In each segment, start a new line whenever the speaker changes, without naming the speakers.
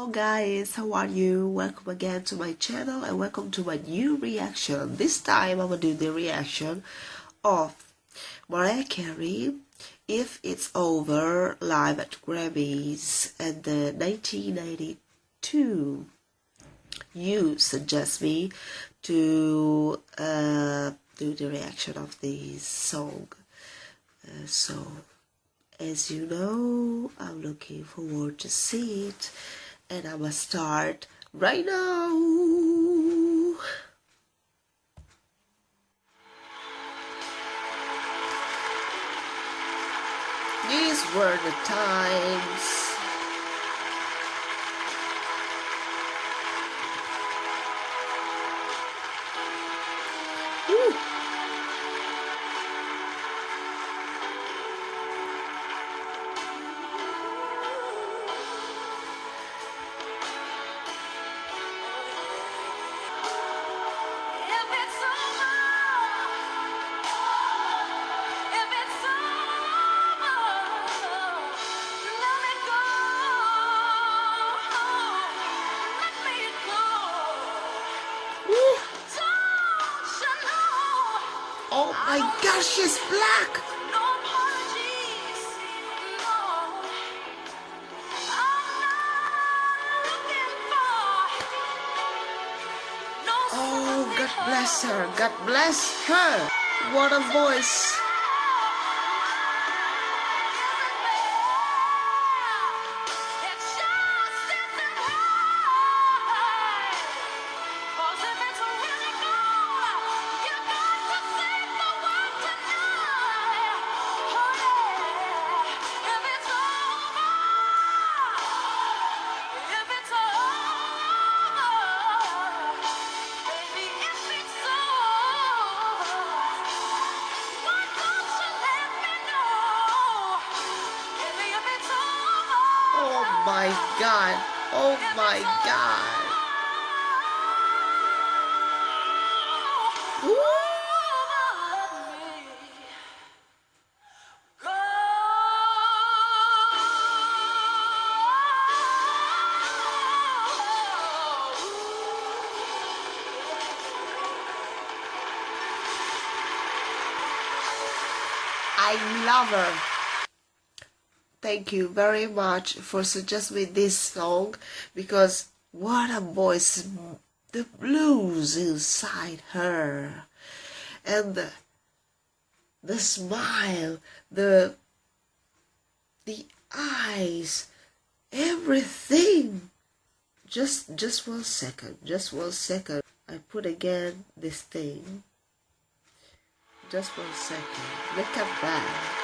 Hello guys, how are you? Welcome again to my channel and welcome to my new reaction. This time I'm gonna do the reaction of Mariah Carey If It's Over live at Grammys and the 1992. You suggest me to uh, do the reaction of this song. Uh, so as you know, I'm looking forward to see it and I'm gonna start right now. These were the times my gosh, she's black! Oh, God bless her. God bless her. What a voice. My god. Oh my god. I love her. Thank you very much for suggesting this song because what a voice, the blues inside her, and the, the smile, the the eyes, everything. Just just one second, just one second. I put again this thing. Just one second. Look at that.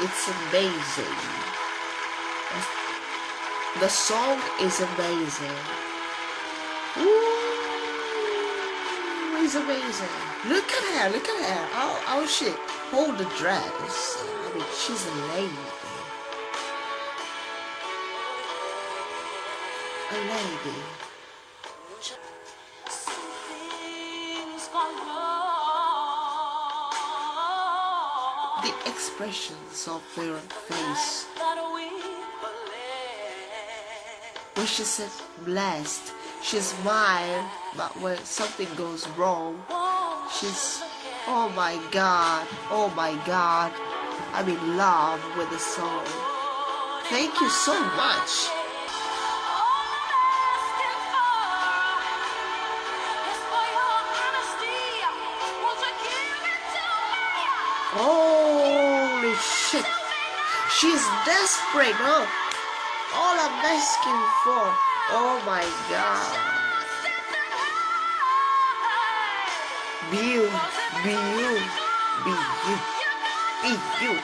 It's amazing. The song is amazing. Ooh, it's amazing. Look at her, look at her. Oh, oh shit. Hold the dress. I mean, she's a lady. A lady. The expressions of their face. When she said blessed, she smiled, but when something goes wrong, she's, oh my God, oh my God, I'm in love with the song. Thank you so much. She's desperate, huh? All I'm asking for. Oh my god. Be you, be you, be you, be you.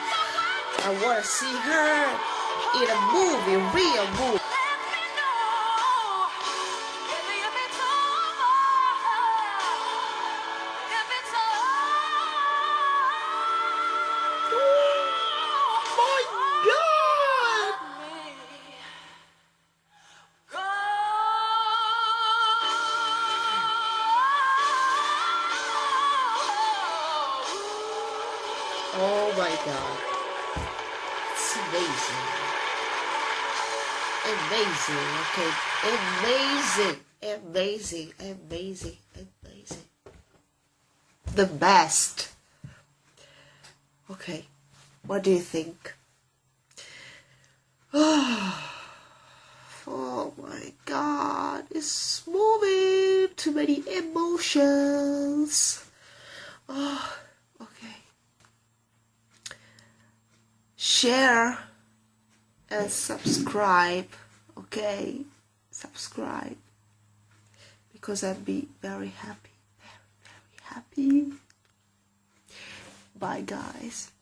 I wanna see her in a movie, real movie. My god. It's amazing. Amazing, okay. Amazing, amazing, amazing, amazing. The best. Okay, what do you think? Oh my god, it's moving. Too many emotions. Oh, okay. Share and subscribe. Okay, subscribe because I'd be very happy. Very, very happy. Bye, guys.